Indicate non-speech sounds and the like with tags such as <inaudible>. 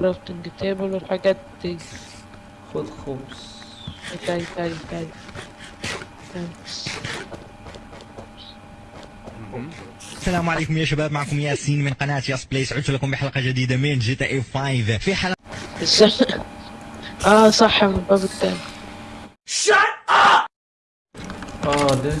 crafting table والحاجات دي خد خبز تاي تاي تاي السلام عليكم يا شباب معكم ياسين من قناة ياس بلايس عدت لكم بحلقة جديدة من GTA 5 في حلقة <laughs> آه صح من الباب التاني آه ده